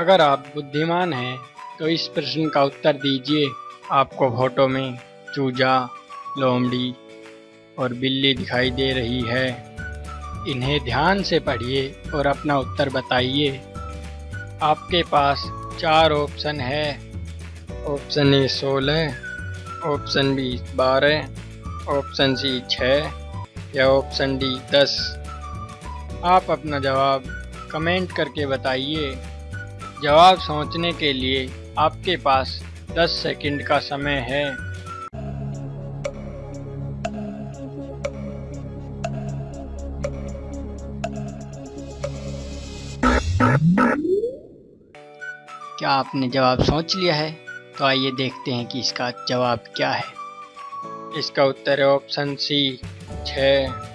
अगर आप बुद्धिमान हैं तो इस प्रश्न का उत्तर दीजिए आपको फ़ोटो में चूजा, लोमड़ी और बिल्ली दिखाई दे रही है। इन्हें ध्यान से पढ़िए और अपना उत्तर बताइए। आपके पास चार ऑप्शन है। ऑप्शन ए सोलह, ऑप्शन बी बारह, ऑप्शन सी छः या ऑप्शन डी दस। आप अपना जवाब कमेंट करके बताइए। जवाब सोचने के लिए आपके पास 10 सेकंड का समय है। क्या आपने जवाब सोच लिया है? तो आइए देखते हैं कि इसका जवाब क्या है। इसका उत्तर है ऑप्शन सी छः